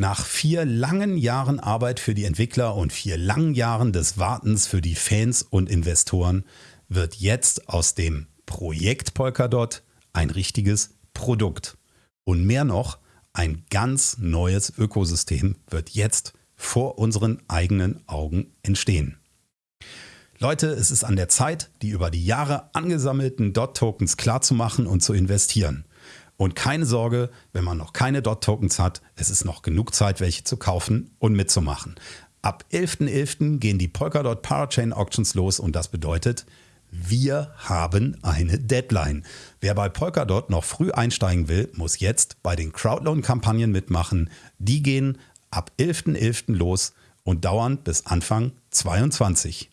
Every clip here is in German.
Nach vier langen Jahren Arbeit für die Entwickler und vier langen Jahren des Wartens für die Fans und Investoren wird jetzt aus dem Projekt Polkadot ein richtiges Produkt. Und mehr noch, ein ganz neues Ökosystem wird jetzt vor unseren eigenen Augen entstehen. Leute, es ist an der Zeit, die über die Jahre angesammelten DOT-Tokens klarzumachen und zu investieren. Und keine Sorge, wenn man noch keine DOT-Tokens hat, es ist noch genug Zeit, welche zu kaufen und mitzumachen. Ab 11.11. .11. gehen die Polkadot Parachain Auctions los und das bedeutet, wir haben eine Deadline. Wer bei Polkadot noch früh einsteigen will, muss jetzt bei den Crowdloan-Kampagnen mitmachen. Die gehen ab 11.11. .11. los und dauern bis Anfang 22.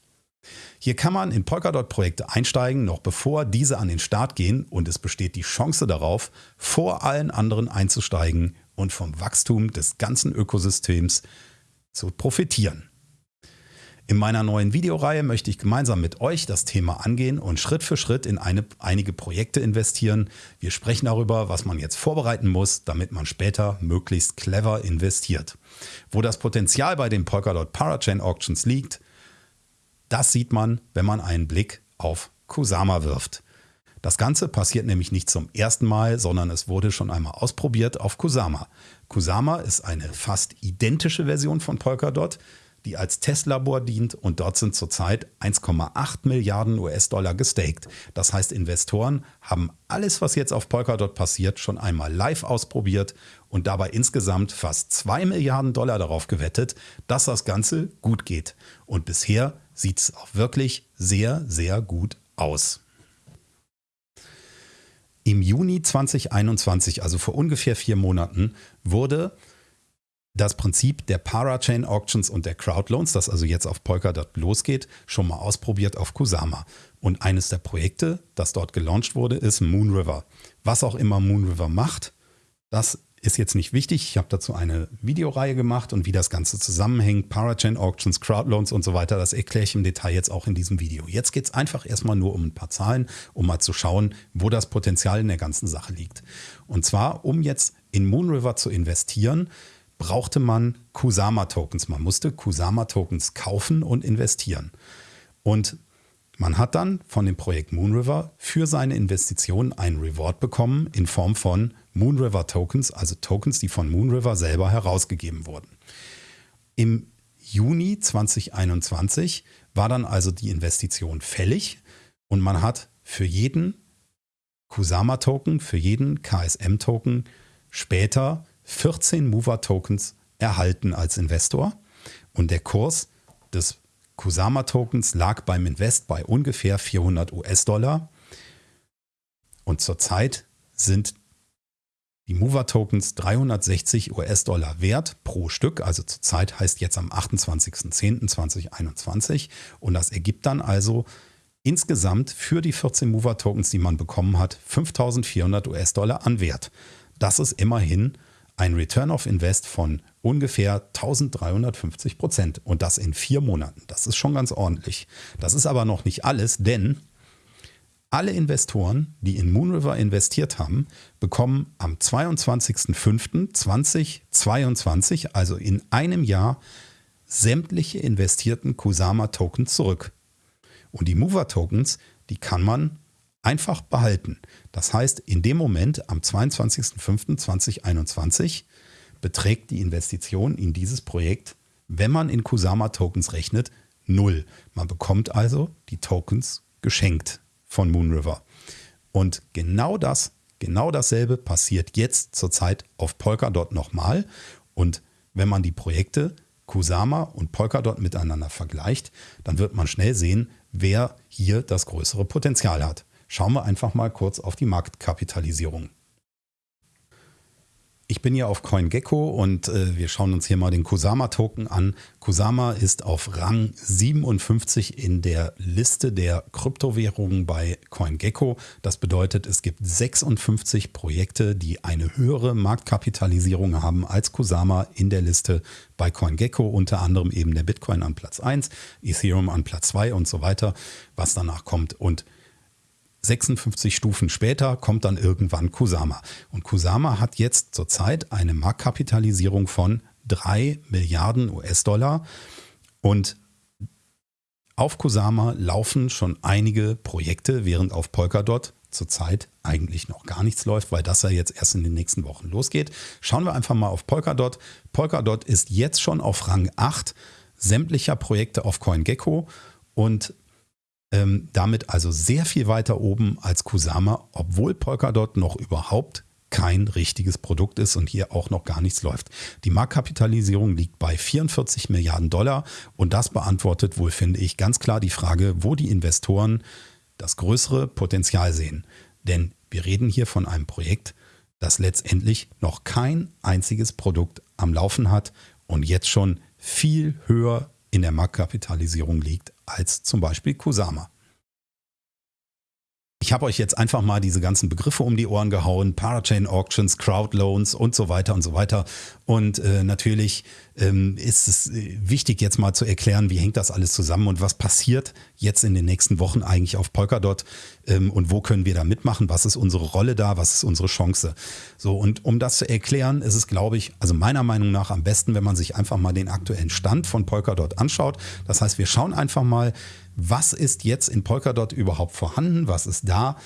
Hier kann man in Polkadot-Projekte einsteigen, noch bevor diese an den Start gehen und es besteht die Chance darauf, vor allen anderen einzusteigen und vom Wachstum des ganzen Ökosystems zu profitieren. In meiner neuen Videoreihe möchte ich gemeinsam mit euch das Thema angehen und Schritt für Schritt in eine, einige Projekte investieren. Wir sprechen darüber, was man jetzt vorbereiten muss, damit man später möglichst clever investiert. Wo das Potenzial bei den Polkadot Parachain Auctions liegt, das sieht man, wenn man einen Blick auf Kusama wirft. Das Ganze passiert nämlich nicht zum ersten Mal, sondern es wurde schon einmal ausprobiert auf Kusama. Kusama ist eine fast identische Version von Polkadot, die als Testlabor dient und dort sind zurzeit 1,8 Milliarden US-Dollar gestaked. Das heißt, Investoren haben alles, was jetzt auf Polkadot passiert, schon einmal live ausprobiert und dabei insgesamt fast 2 Milliarden Dollar darauf gewettet, dass das Ganze gut geht. Und bisher sieht es auch wirklich sehr, sehr gut aus. Im Juni 2021, also vor ungefähr vier Monaten, wurde das Prinzip der Parachain Auctions und der Crowdloans, das also jetzt auf Polkadot losgeht, schon mal ausprobiert auf Kusama. Und eines der Projekte, das dort gelauncht wurde, ist Moonriver. Was auch immer Moonriver macht, das ist jetzt nicht wichtig. Ich habe dazu eine Videoreihe gemacht und wie das Ganze zusammenhängt, Parachain Auctions, Crowdloans und so weiter, das erkläre ich im Detail jetzt auch in diesem Video. Jetzt geht es einfach erstmal nur um ein paar Zahlen, um mal zu schauen, wo das Potenzial in der ganzen Sache liegt. Und zwar, um jetzt in Moonriver zu investieren, brauchte man Kusama-Tokens. Man musste Kusama-Tokens kaufen und investieren. Und man hat dann von dem Projekt Moonriver für seine Investitionen einen Reward bekommen in Form von Moonriver Tokens, also Tokens, die von Moonriver selber herausgegeben wurden. Im Juni 2021 war dann also die Investition fällig und man hat für jeden Kusama-Token, für jeden KSM-Token später 14 Mover-Tokens erhalten als Investor und der Kurs des Kusama-Tokens lag beim Invest bei ungefähr 400 US-Dollar und zurzeit sind die Mover-Tokens 360 US-Dollar wert pro Stück, also zurzeit heißt jetzt am 28.10.2021 und das ergibt dann also insgesamt für die 14 Mover-Tokens, die man bekommen hat, 5400 US-Dollar an Wert. Das ist immerhin ein Return of Invest von ungefähr 1350 Prozent und das in vier Monaten. Das ist schon ganz ordentlich. Das ist aber noch nicht alles, denn alle Investoren, die in Moonriver investiert haben, bekommen am 22.05.2022, also in einem Jahr, sämtliche investierten Kusama-Tokens zurück. Und die Mover-Tokens, die kann man einfach behalten. Das heißt, in dem Moment am 22.05.2021 beträgt die Investition in dieses Projekt, wenn man in Kusama-Tokens rechnet, null. Man bekommt also die Tokens geschenkt von Moonriver. Und genau das, genau dasselbe passiert jetzt zurzeit auf Polkadot nochmal. Und wenn man die Projekte Kusama und Polkadot miteinander vergleicht, dann wird man schnell sehen, wer hier das größere Potenzial hat. Schauen wir einfach mal kurz auf die Marktkapitalisierung. Ich bin hier auf CoinGecko und äh, wir schauen uns hier mal den Kusama-Token an. Kusama ist auf Rang 57 in der Liste der Kryptowährungen bei CoinGecko. Das bedeutet, es gibt 56 Projekte, die eine höhere Marktkapitalisierung haben als Kusama in der Liste bei CoinGecko. Unter anderem eben der Bitcoin an Platz 1, Ethereum an Platz 2 und so weiter, was danach kommt. Und 56 Stufen später kommt dann irgendwann Kusama. Und Kusama hat jetzt zurzeit eine Marktkapitalisierung von drei Milliarden US-Dollar. Und auf Kusama laufen schon einige Projekte, während auf Polkadot zurzeit eigentlich noch gar nichts läuft, weil das ja jetzt erst in den nächsten Wochen losgeht. Schauen wir einfach mal auf Polkadot. Polkadot ist jetzt schon auf Rang 8 sämtlicher Projekte auf CoinGecko und ähm, damit also sehr viel weiter oben als Kusama, obwohl Polkadot noch überhaupt kein richtiges Produkt ist und hier auch noch gar nichts läuft. Die Marktkapitalisierung liegt bei 44 Milliarden Dollar und das beantwortet wohl, finde ich, ganz klar die Frage, wo die Investoren das größere Potenzial sehen. Denn wir reden hier von einem Projekt, das letztendlich noch kein einziges Produkt am Laufen hat und jetzt schon viel höher in der Marktkapitalisierung liegt als zum Beispiel Kusama. Ich habe euch jetzt einfach mal diese ganzen Begriffe um die Ohren gehauen, Parachain Auctions, Crowdloans und so weiter und so weiter. Und äh, natürlich ähm, ist es äh, wichtig jetzt mal zu erklären, wie hängt das alles zusammen und was passiert jetzt in den nächsten Wochen eigentlich auf Polkadot ähm, und wo können wir da mitmachen, was ist unsere Rolle da, was ist unsere Chance. So und um das zu erklären, ist es glaube ich, also meiner Meinung nach am besten, wenn man sich einfach mal den aktuellen Stand von Polkadot anschaut. Das heißt, wir schauen einfach mal, was ist jetzt in Polkadot überhaupt vorhanden, was ist da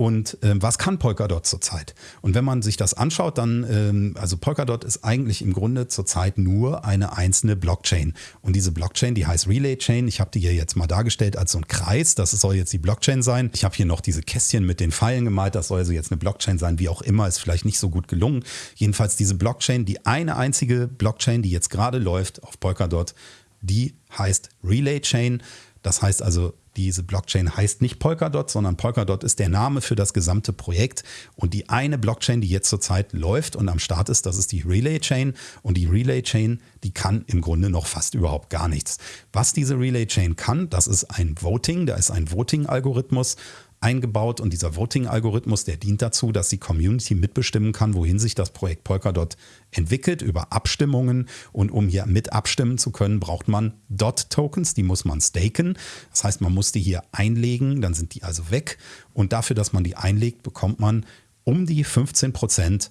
und ähm, was kann Polkadot zurzeit? Und wenn man sich das anschaut, dann, ähm, also Polkadot ist eigentlich im Grunde zurzeit nur eine einzelne Blockchain. Und diese Blockchain, die heißt Relay Chain. Ich habe die hier jetzt mal dargestellt als so ein Kreis. Das soll jetzt die Blockchain sein. Ich habe hier noch diese Kästchen mit den Pfeilen gemalt. Das soll also jetzt eine Blockchain sein, wie auch immer. Ist vielleicht nicht so gut gelungen. Jedenfalls diese Blockchain, die eine einzige Blockchain, die jetzt gerade läuft auf Polkadot, die heißt Relay Chain. Das heißt also, diese Blockchain heißt nicht Polkadot, sondern Polkadot ist der Name für das gesamte Projekt. Und die eine Blockchain, die jetzt zurzeit läuft und am Start ist, das ist die Relay Chain. Und die Relay Chain, die kann im Grunde noch fast überhaupt gar nichts. Was diese Relay Chain kann, das ist ein Voting, da ist ein Voting-Algorithmus eingebaut und dieser Voting-Algorithmus, der dient dazu, dass die Community mitbestimmen kann, wohin sich das Projekt Polkadot entwickelt über Abstimmungen und um hier mit abstimmen zu können, braucht man Dot-Tokens, die muss man staken. Das heißt, man muss die hier einlegen, dann sind die also weg und dafür, dass man die einlegt, bekommt man um die 15 Prozent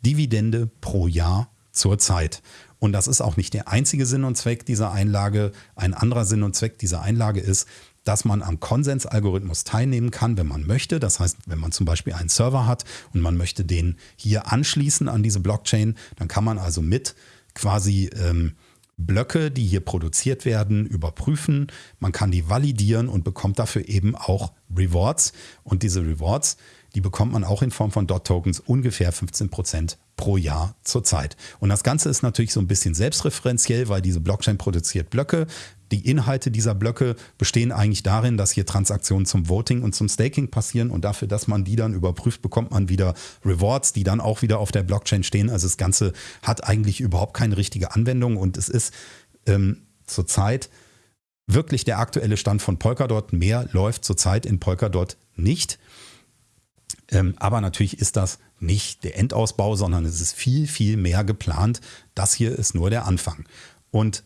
Dividende pro Jahr zur Zeit. Und das ist auch nicht der einzige Sinn und Zweck dieser Einlage. Ein anderer Sinn und Zweck dieser Einlage ist, dass man am Konsensalgorithmus teilnehmen kann, wenn man möchte. Das heißt, wenn man zum Beispiel einen Server hat und man möchte den hier anschließen an diese Blockchain, dann kann man also mit quasi ähm, Blöcke, die hier produziert werden, überprüfen. Man kann die validieren und bekommt dafür eben auch Rewards. Und diese Rewards, die bekommt man auch in Form von Dot-Tokens ungefähr 15 Prozent pro Jahr zurzeit. Und das Ganze ist natürlich so ein bisschen selbstreferenziell, weil diese Blockchain produziert Blöcke. Die Inhalte dieser Blöcke bestehen eigentlich darin, dass hier Transaktionen zum Voting und zum Staking passieren und dafür, dass man die dann überprüft, bekommt man wieder Rewards, die dann auch wieder auf der Blockchain stehen. Also das Ganze hat eigentlich überhaupt keine richtige Anwendung und es ist ähm, zurzeit wirklich der aktuelle Stand von Polkadot. Mehr läuft zurzeit in Polkadot nicht. Ähm, aber natürlich ist das nicht der Endausbau, sondern es ist viel, viel mehr geplant. Das hier ist nur der Anfang. Und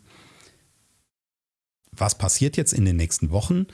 was passiert jetzt in den nächsten Wochen?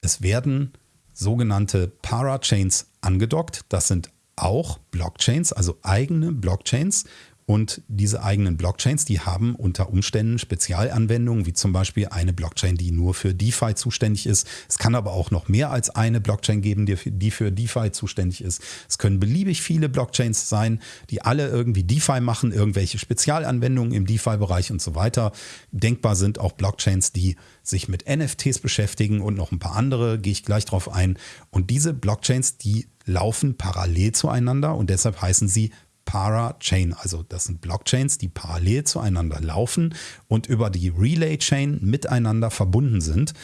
Es werden sogenannte Parachains angedockt. Das sind auch Blockchains, also eigene Blockchains, und diese eigenen Blockchains, die haben unter Umständen Spezialanwendungen, wie zum Beispiel eine Blockchain, die nur für DeFi zuständig ist. Es kann aber auch noch mehr als eine Blockchain geben, die für, DeFi zuständig ist. Es können beliebig viele Blockchains sein, die alle irgendwie DeFi machen, irgendwelche Spezialanwendungen im DeFi-Bereich und so weiter. Denkbar sind auch Blockchains, die sich mit NFTs beschäftigen und noch ein paar andere, gehe ich gleich drauf ein. Und diese Blockchains, die laufen parallel zueinander und deshalb heißen sie Parachain. Also das sind Blockchains, die parallel zueinander laufen und über die Relay Chain miteinander verbunden sind.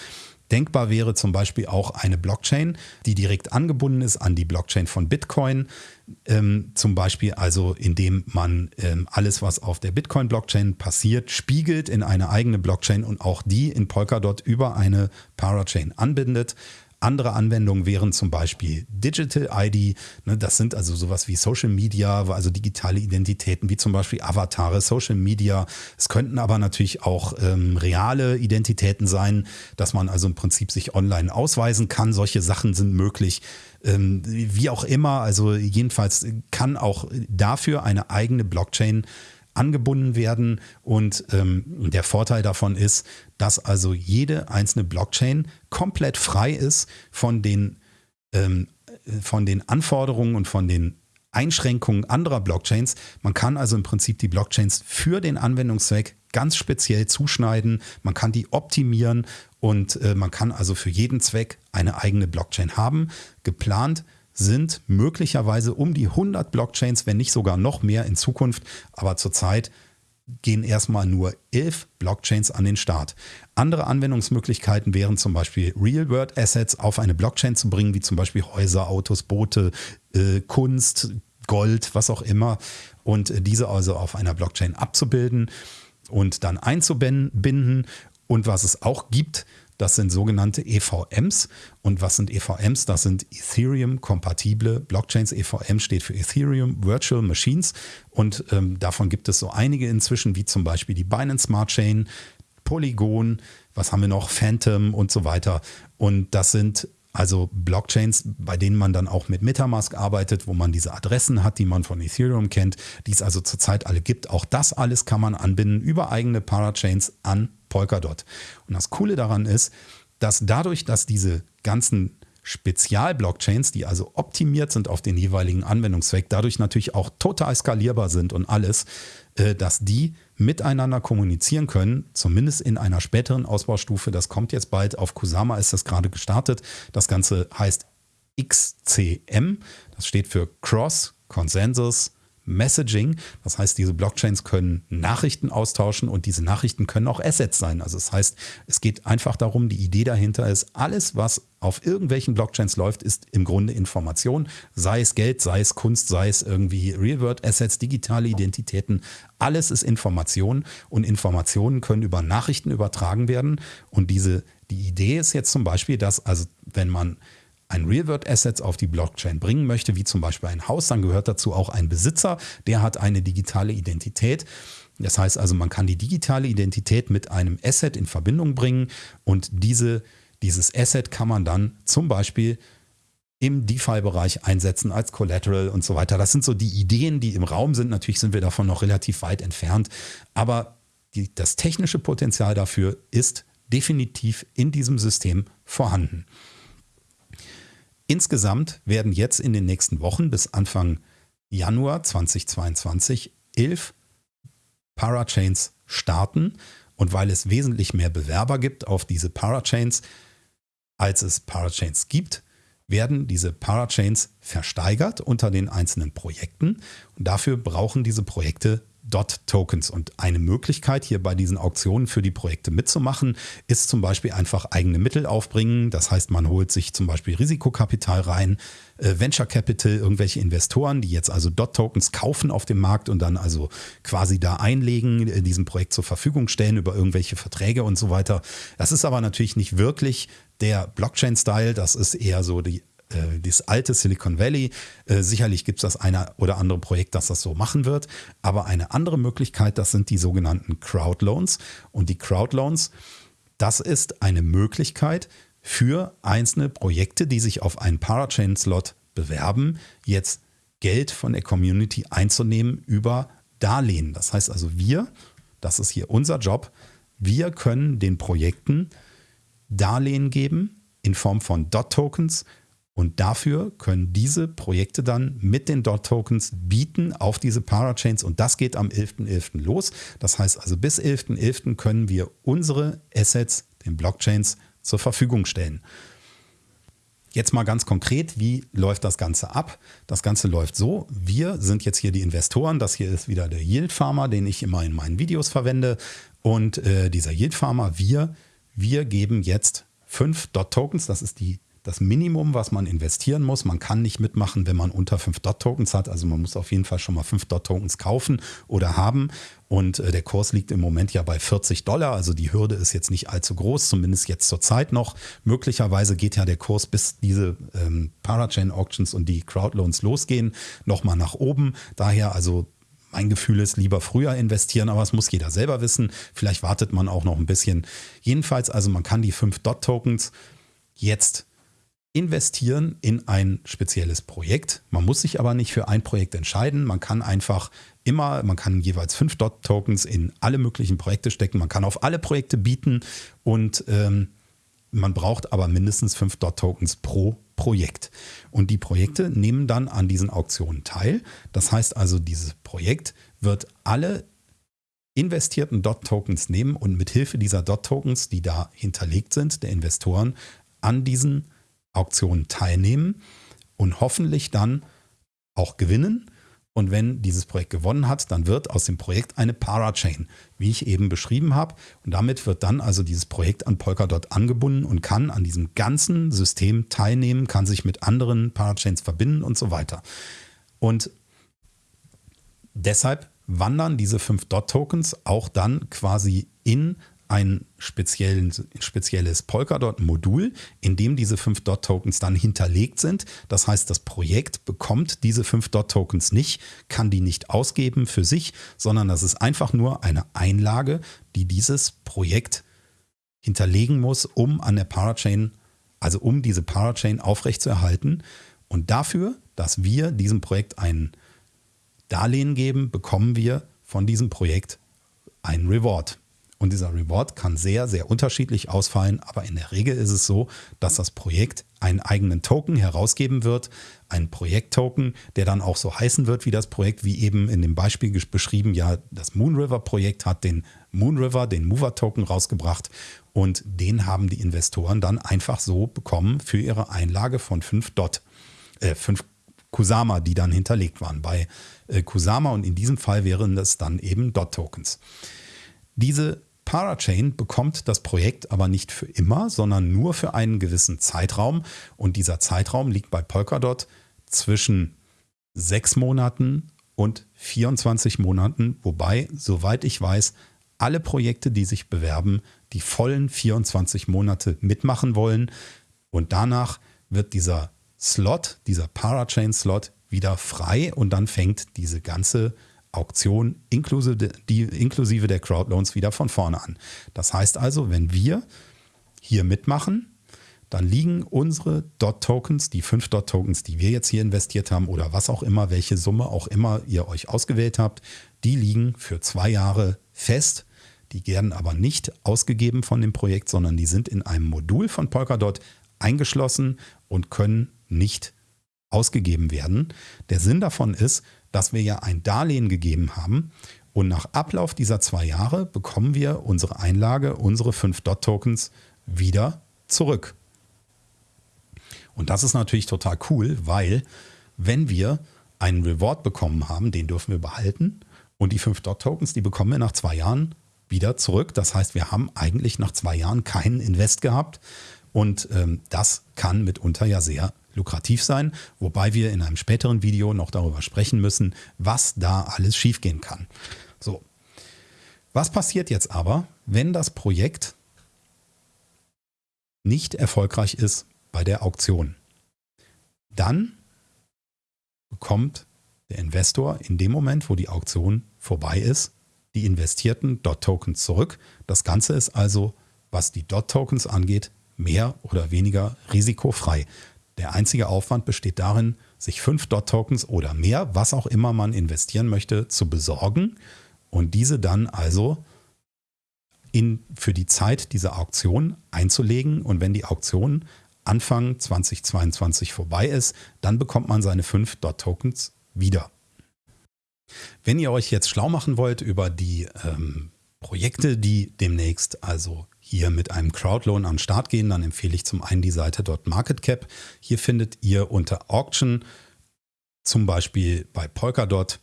Denkbar wäre zum Beispiel auch eine Blockchain, die direkt angebunden ist an die Blockchain von Bitcoin. Ähm, zum Beispiel also, indem man ähm, alles, was auf der Bitcoin-Blockchain passiert, spiegelt in eine eigene Blockchain und auch die in Polkadot über eine Parachain anbindet. Andere Anwendungen wären zum Beispiel Digital ID. Ne, das sind also sowas wie Social Media, also digitale Identitäten, wie zum Beispiel Avatare, Social Media. Es könnten aber natürlich auch ähm, reale Identitäten sein, dass man also im Prinzip sich online ausweisen kann. Solche Sachen sind möglich. Ähm, wie auch immer, also jedenfalls kann auch dafür eine eigene Blockchain angebunden werden. Und ähm, der Vorteil davon ist, dass also jede einzelne Blockchain komplett frei ist von den, ähm, von den Anforderungen und von den Einschränkungen anderer Blockchains. Man kann also im Prinzip die Blockchains für den Anwendungszweck ganz speziell zuschneiden. Man kann die optimieren und äh, man kann also für jeden Zweck eine eigene Blockchain haben. Geplant sind möglicherweise um die 100 Blockchains, wenn nicht sogar noch mehr in Zukunft. Aber zurzeit gehen erstmal nur elf Blockchains an den Start. Andere Anwendungsmöglichkeiten wären zum Beispiel Real-World-Assets auf eine Blockchain zu bringen, wie zum Beispiel Häuser, Autos, Boote, äh, Kunst, Gold, was auch immer. Und diese also auf einer Blockchain abzubilden und dann einzubinden. Und was es auch gibt, das sind sogenannte EVMs. Und was sind EVMs? Das sind Ethereum-kompatible Blockchains. EVM steht für Ethereum Virtual Machines. Und ähm, davon gibt es so einige inzwischen, wie zum Beispiel die Binance Smart Chain, Polygon, was haben wir noch, Phantom und so weiter. Und das sind also Blockchains, bei denen man dann auch mit Metamask arbeitet, wo man diese Adressen hat, die man von Ethereum kennt, die es also zurzeit alle gibt. Auch das alles kann man anbinden über eigene Parachains an Polkadot. Und das Coole daran ist, dass dadurch, dass diese ganzen Spezial-Blockchains, die also optimiert sind auf den jeweiligen Anwendungszweck, dadurch natürlich auch total skalierbar sind und alles, äh, dass die miteinander kommunizieren können, zumindest in einer späteren Ausbaustufe. Das kommt jetzt bald. Auf Kusama ist das gerade gestartet. Das Ganze heißt XCM. Das steht für Cross Consensus Messaging. Das heißt, diese Blockchains können Nachrichten austauschen und diese Nachrichten können auch Assets sein. Also das heißt, es geht einfach darum, die Idee dahinter ist, alles, was auf irgendwelchen Blockchains läuft, ist im Grunde Information. Sei es Geld, sei es Kunst, sei es irgendwie Real-World-Assets, digitale Identitäten. Alles ist Information und Informationen können über Nachrichten übertragen werden. Und diese, die Idee ist jetzt zum Beispiel, dass also wenn man ein Real-World-Assets auf die Blockchain bringen möchte, wie zum Beispiel ein Haus, dann gehört dazu auch ein Besitzer, der hat eine digitale Identität. Das heißt also, man kann die digitale Identität mit einem Asset in Verbindung bringen und diese, dieses Asset kann man dann zum Beispiel im DeFi-Bereich einsetzen als Collateral und so weiter. Das sind so die Ideen, die im Raum sind. Natürlich sind wir davon noch relativ weit entfernt, aber die, das technische Potenzial dafür ist definitiv in diesem System vorhanden. Insgesamt werden jetzt in den nächsten Wochen bis Anfang Januar 2022 elf Parachains starten. Und weil es wesentlich mehr Bewerber gibt auf diese Parachains, als es Parachains gibt, werden diese Parachains versteigert unter den einzelnen Projekten. Und dafür brauchen diese Projekte DOT-Tokens. Und eine Möglichkeit hier bei diesen Auktionen für die Projekte mitzumachen, ist zum Beispiel einfach eigene Mittel aufbringen. Das heißt, man holt sich zum Beispiel Risikokapital rein, äh, Venture Capital, irgendwelche Investoren, die jetzt also DOT-Tokens kaufen auf dem Markt und dann also quasi da einlegen, äh, diesem Projekt zur Verfügung stellen über irgendwelche Verträge und so weiter. Das ist aber natürlich nicht wirklich der Blockchain-Style. Das ist eher so die äh, das alte Silicon Valley. Äh, sicherlich gibt es das eine oder andere Projekt, das das so machen wird. Aber eine andere Möglichkeit, das sind die sogenannten Crowdloans. Und die Crowdloans, das ist eine Möglichkeit für einzelne Projekte, die sich auf einen Parachain-Slot bewerben, jetzt Geld von der Community einzunehmen über Darlehen. Das heißt also, wir, das ist hier unser Job, wir können den Projekten Darlehen geben in Form von Dot-Tokens und dafür können diese Projekte dann mit den DOT-Tokens bieten auf diese Parachains und das geht am 11.11. .11. los. Das heißt also bis 11.11. .11. können wir unsere Assets den Blockchains zur Verfügung stellen. Jetzt mal ganz konkret, wie läuft das Ganze ab? Das Ganze läuft so, wir sind jetzt hier die Investoren, das hier ist wieder der Yield Farmer, den ich immer in meinen Videos verwende und äh, dieser Yield Farmer, wir, wir geben jetzt fünf Dot-Tokens, das ist die das Minimum, was man investieren muss. Man kann nicht mitmachen, wenn man unter 5 Dot-Tokens hat. Also man muss auf jeden Fall schon mal 5 Dot-Tokens kaufen oder haben. Und äh, der Kurs liegt im Moment ja bei 40 Dollar. Also die Hürde ist jetzt nicht allzu groß, zumindest jetzt zur Zeit noch. Möglicherweise geht ja der Kurs, bis diese ähm, Parachain-Auctions und die Crowdloans losgehen, nochmal nach oben. Daher also mein Gefühl ist, lieber früher investieren, aber es muss jeder selber wissen. Vielleicht wartet man auch noch ein bisschen. Jedenfalls, also man kann die 5 Dot-Tokens jetzt investieren in ein spezielles Projekt. Man muss sich aber nicht für ein Projekt entscheiden. Man kann einfach immer, man kann jeweils fünf Dot-Tokens in alle möglichen Projekte stecken. Man kann auf alle Projekte bieten und ähm, man braucht aber mindestens fünf Dot-Tokens pro Projekt. Und die Projekte nehmen dann an diesen Auktionen teil. Das heißt also, dieses Projekt wird alle investierten Dot-Tokens nehmen und mit Hilfe dieser Dot-Tokens, die da hinterlegt sind, der Investoren, an diesen Auktionen teilnehmen und hoffentlich dann auch gewinnen. Und wenn dieses Projekt gewonnen hat, dann wird aus dem Projekt eine Parachain, wie ich eben beschrieben habe. Und damit wird dann also dieses Projekt an Polkadot angebunden und kann an diesem ganzen System teilnehmen, kann sich mit anderen Parachains verbinden und so weiter. Und deshalb wandern diese fünf Dot-Tokens auch dann quasi in ein spezielles Polkadot-Modul, in dem diese 5 Dot-Tokens dann hinterlegt sind. Das heißt, das Projekt bekommt diese 5 Dot-Tokens nicht, kann die nicht ausgeben für sich, sondern das ist einfach nur eine Einlage, die dieses Projekt hinterlegen muss, um an der Parachain, also um diese Parachain aufrechtzuerhalten. Und dafür, dass wir diesem Projekt ein Darlehen geben, bekommen wir von diesem Projekt einen Reward. Und dieser Reward kann sehr, sehr unterschiedlich ausfallen, aber in der Regel ist es so, dass das Projekt einen eigenen Token herausgeben wird, einen Projekttoken, der dann auch so heißen wird wie das Projekt, wie eben in dem Beispiel beschrieben, ja, das Moonriver Projekt hat den Moonriver, den Mover Token rausgebracht. Und den haben die Investoren dann einfach so bekommen für ihre Einlage von 5 Dot, äh, 5 Kusama, die dann hinterlegt waren. Bei äh, Kusama und in diesem Fall wären das dann eben Dot Tokens. Diese Parachain bekommt das Projekt aber nicht für immer, sondern nur für einen gewissen Zeitraum. Und dieser Zeitraum liegt bei Polkadot zwischen sechs Monaten und 24 Monaten, wobei, soweit ich weiß, alle Projekte, die sich bewerben, die vollen 24 Monate mitmachen wollen. Und danach wird dieser Slot, dieser Parachain-Slot wieder frei und dann fängt diese ganze Auktion inklusive, der Crowdloans wieder von vorne an. Das heißt also, wenn wir hier mitmachen, dann liegen unsere Dot-Tokens, die fünf Dot-Tokens, die wir jetzt hier investiert haben oder was auch immer, welche Summe auch immer ihr euch ausgewählt habt, die liegen für zwei Jahre fest. Die werden aber nicht ausgegeben von dem Projekt, sondern die sind in einem Modul von Polkadot eingeschlossen und können nicht ausgegeben werden. Der Sinn davon ist, dass wir ja ein Darlehen gegeben haben und nach Ablauf dieser zwei Jahre bekommen wir unsere Einlage, unsere 5 Dot-Tokens wieder zurück. Und das ist natürlich total cool, weil wenn wir einen Reward bekommen haben, den dürfen wir behalten und die 5 Dot-Tokens, die bekommen wir nach zwei Jahren wieder zurück. Das heißt, wir haben eigentlich nach zwei Jahren keinen Invest gehabt und ähm, das kann mitunter ja sehr lukrativ sein, wobei wir in einem späteren Video noch darüber sprechen müssen, was da alles schiefgehen kann. So. Was passiert jetzt aber, wenn das Projekt nicht erfolgreich ist bei der Auktion? Dann bekommt der Investor in dem Moment, wo die Auktion vorbei ist, die investierten DOT-Tokens zurück. Das Ganze ist also, was die DOT-Tokens angeht, mehr oder weniger risikofrei. Der einzige Aufwand besteht darin, sich fünf Dot-Tokens oder mehr, was auch immer man investieren möchte, zu besorgen und diese dann also in, für die Zeit dieser Auktion einzulegen. Und wenn die Auktion Anfang 2022 vorbei ist, dann bekommt man seine fünf Dot-Tokens wieder. Wenn ihr euch jetzt schlau machen wollt über die ähm, Projekte, die demnächst also hier mit einem Crowdloan an den Start gehen, dann empfehle ich zum einen die Seite MarketCap. Hier findet ihr unter Auction zum Beispiel bei Polkadot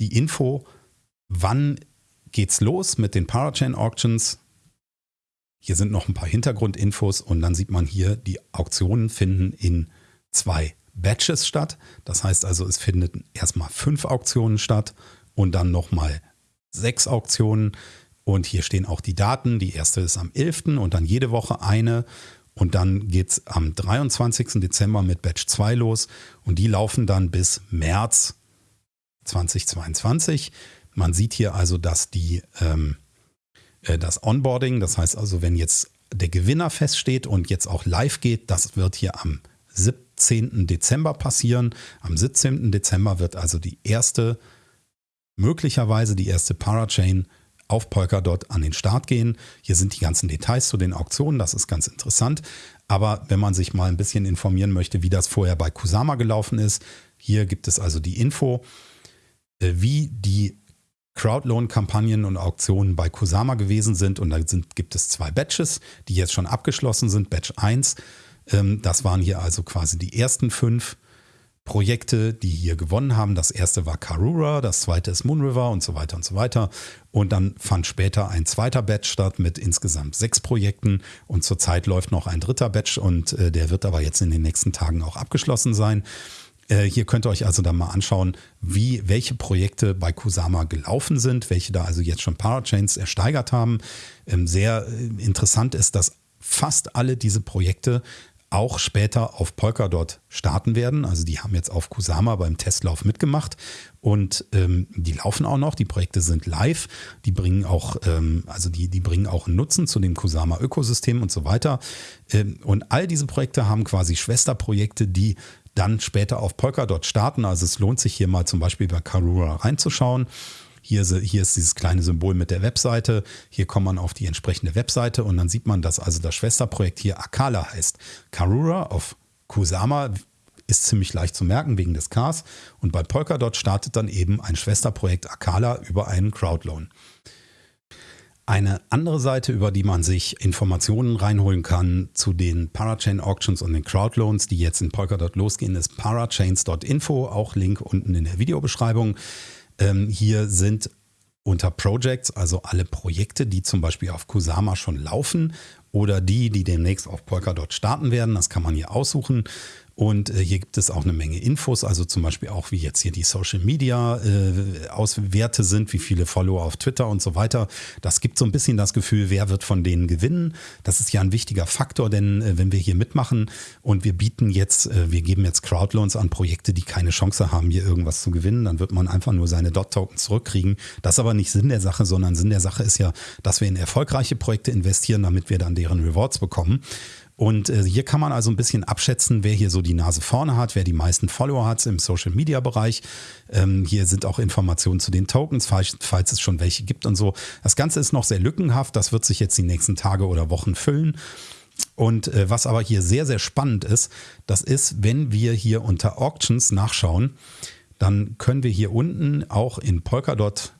die Info, wann geht's los mit den Parachain Auctions. Hier sind noch ein paar Hintergrundinfos und dann sieht man hier, die Auktionen finden in zwei Batches statt. Das heißt also, es findet erstmal fünf Auktionen statt und dann nochmal sechs Auktionen. Und hier stehen auch die Daten. Die erste ist am 11. und dann jede Woche eine. Und dann geht es am 23. Dezember mit Batch 2 los. Und die laufen dann bis März 2022. Man sieht hier also, dass die, ähm, äh, das Onboarding, das heißt also, wenn jetzt der Gewinner feststeht und jetzt auch live geht, das wird hier am 17. Dezember passieren. Am 17. Dezember wird also die erste, möglicherweise die erste Parachain auf Polkadot an den Start gehen. Hier sind die ganzen Details zu den Auktionen, das ist ganz interessant. Aber wenn man sich mal ein bisschen informieren möchte, wie das vorher bei Kusama gelaufen ist, hier gibt es also die Info, äh, wie die Crowdloan-Kampagnen und Auktionen bei Kusama gewesen sind. Und da sind, gibt es zwei Batches, die jetzt schon abgeschlossen sind. Batch 1, ähm, das waren hier also quasi die ersten fünf Projekte, die hier gewonnen haben. Das erste war Karura, das zweite ist Moonriver und so weiter und so weiter. Und dann fand später ein zweiter Batch statt mit insgesamt sechs Projekten. Und zurzeit läuft noch ein dritter Batch und äh, der wird aber jetzt in den nächsten Tagen auch abgeschlossen sein. Äh, hier könnt ihr euch also dann mal anschauen, wie, welche Projekte bei Kusama gelaufen sind, welche da also jetzt schon Parachains ersteigert haben. Ähm, sehr äh, interessant ist, dass fast alle diese Projekte auch später auf Polkadot starten werden. Also die haben jetzt auf Kusama beim Testlauf mitgemacht und ähm, die laufen auch noch. Die Projekte sind live. Die bringen auch, ähm, also die, die bringen auch Nutzen zu dem Kusama-Ökosystem und so weiter. Ähm, und all diese Projekte haben quasi Schwesterprojekte, die dann später auf Polkadot starten. Also es lohnt sich hier mal zum Beispiel bei Karura reinzuschauen. Hier, hier ist dieses kleine Symbol mit der Webseite. Hier kommt man auf die entsprechende Webseite und dann sieht man, dass also das Schwesterprojekt hier Akala heißt. Karura auf Kusama ist ziemlich leicht zu merken wegen des Ks. Und bei Polkadot startet dann eben ein Schwesterprojekt Akala über einen Crowdloan. Eine andere Seite, über die man sich Informationen reinholen kann zu den Parachain Auctions und den Crowdloans, die jetzt in Polkadot losgehen, ist parachains.info, auch Link unten in der Videobeschreibung. Ähm, hier sind unter Projects, also alle Projekte, die zum Beispiel auf Kusama schon laufen oder die, die demnächst auf Polkadot starten werden. Das kann man hier aussuchen. Und äh, hier gibt es auch eine Menge Infos, also zum Beispiel auch, wie jetzt hier die Social Media äh, Auswerte sind, wie viele Follower auf Twitter und so weiter. Das gibt so ein bisschen das Gefühl, wer wird von denen gewinnen. Das ist ja ein wichtiger Faktor, denn äh, wenn wir hier mitmachen und wir bieten jetzt, äh, wir geben jetzt Crowdloans an Projekte, die keine Chance haben, hier irgendwas zu gewinnen, dann wird man einfach nur seine Dot-Token zurückkriegen. Das ist aber nicht Sinn der Sache, sondern Sinn der Sache ist ja, dass wir in erfolgreiche Projekte investieren, damit wir dann deren Rewards bekommen. Und äh, hier kann man also ein bisschen abschätzen, wer hier so die Nase vorne hat, wer die meisten Follower hat im Social Media Bereich. Ähm, hier sind auch Informationen zu den Tokens, falls, falls, es schon welche gibt und so. Das Ganze ist noch sehr lückenhaft. Das wird sich jetzt die nächsten Tage oder Wochen füllen. Und äh, was aber hier sehr, sehr spannend ist, das ist, wenn wir hier unter Auctions nachschauen, dann können wir hier unten auch in Polkadot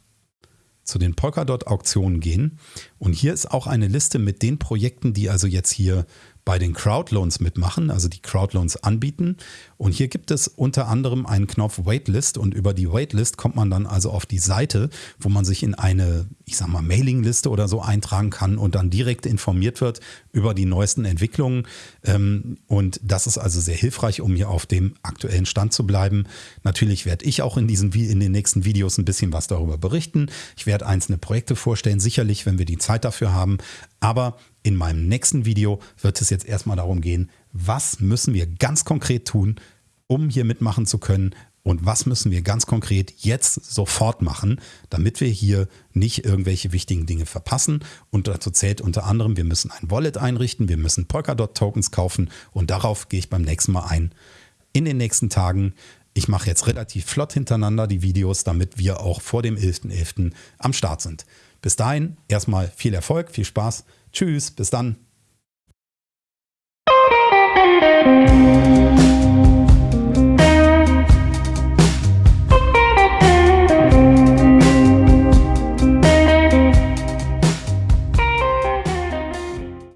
zu den Polkadot-Auktionen gehen. Und hier ist auch eine Liste mit den Projekten, die also jetzt hier bei den Crowdloans mitmachen, also die Crowdloans anbieten. Und hier gibt es unter anderem einen Knopf Waitlist und über die Waitlist kommt man dann also auf die Seite, wo man sich in eine, ich sag mal, Mailingliste oder so eintragen kann und dann direkt informiert wird über die neuesten Entwicklungen. Ähm, und das ist also sehr hilfreich, um hier auf dem aktuellen Stand zu bleiben. Natürlich werde ich auch in, diesen, in den nächsten Videos ein bisschen was darüber berichten. Ich werde einzelne Projekte vorstellen, sicherlich, wenn wir die Zeit dafür haben. Aber in meinem nächsten Video wird es jetzt erstmal darum gehen, was müssen wir ganz konkret tun, um hier mitmachen zu können und was müssen wir ganz konkret jetzt sofort machen, damit wir hier nicht irgendwelche wichtigen Dinge verpassen. Und dazu zählt unter anderem, wir müssen ein Wallet einrichten, wir müssen Polkadot-Tokens kaufen und darauf gehe ich beim nächsten Mal ein. In den nächsten Tagen. Ich mache jetzt relativ flott hintereinander die Videos, damit wir auch vor dem 11.11. .11. am Start sind. Bis dahin erstmal viel Erfolg, viel Spaß. Tschüss, bis dann.